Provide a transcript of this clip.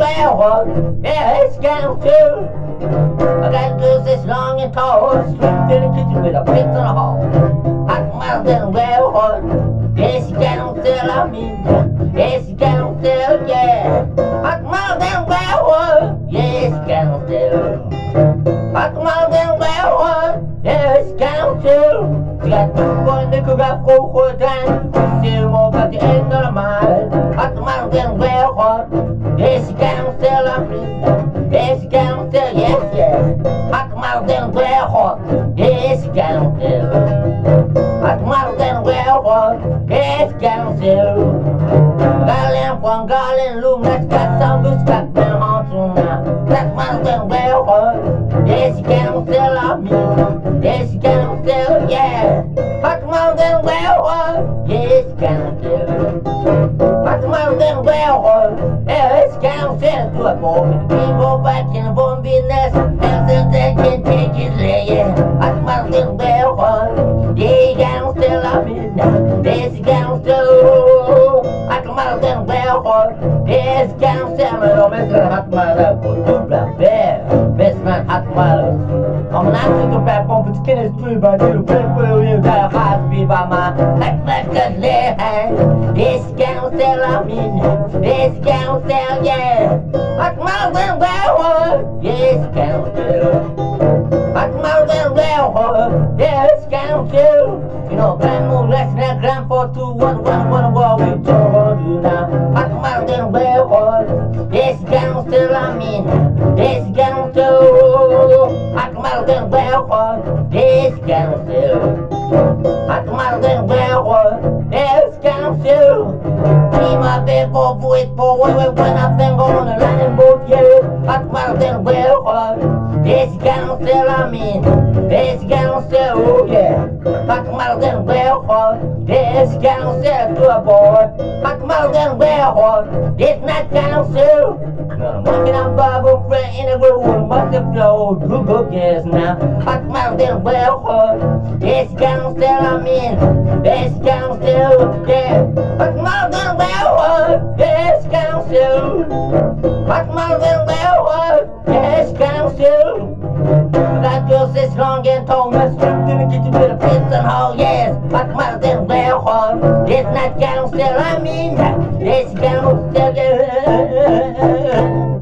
railroad. Yeah, it's getting too. I got girls that's long and tall, swept in the kitchen with a pizza in the hall. Hot miles and railroad. Yeah, she got on sale, I mean, yeah, she got on sale, yeah. Hot miles and railroad. Yeah, she got on sale. Hot miles and railroad. Yeah, she got on sale. She got two for nickel, got four for a dime. Still more about the end of the mile. Sale, yes, yeah. Hot miles and railroad. Yeah, she got on sale. Hot miles and railroad. Yeah, she got on sale. Garland, one garland, loom, that's got some loose, got them on to now. That's miles and railroad. Yeah, she got on sale, I mean, yeah, she got on sale, yeah. Hot miles and railroad. Yeah, she got on sale. Hot miles on I mean, yeah, she got on sale. Hot miles and railroad. Yeah, she got on sale. Men de älskar hot miles på dubbla bär. Bäst man hot miles. Om man ansöker på bomben till Kenneth Struberg till och med på ju där hot vi var man. Tack för att le här. Det ska hon ställa min. Det ska hon ställa yeah. You know, grandma less than grand for two one one one what we told you now. Hot railroad. Det ska hon ställa min. Det ska hon ställa. Hot miles and railroad. Det ska hon ställa. Hot miles and railroad. Det ska hon ställa. Prima bebo buit på way way when I've been going to land boat yeah. Hot miles and railroad. Det ska hon ställa min. Det ska hon ställa oh yeah. Hot miles and railroad. Det ska hon ställa to a boy. Hot miles and railroad. It's not gonna sell. I'm working on Bible prayer in a groove, must have flowed. Good book, yes, now. Hot mouth and well hard. It's gonna sell, I'm in. It's gonna sell, yeah. Hot mouth and well hard. It's gonna sell. Hot mouth and brown shoe. That girl sits long and tall, my strength in get you with a pits and hole, yes. But my little brown hole, it's not gonna sell, I mean, it's gonna sell.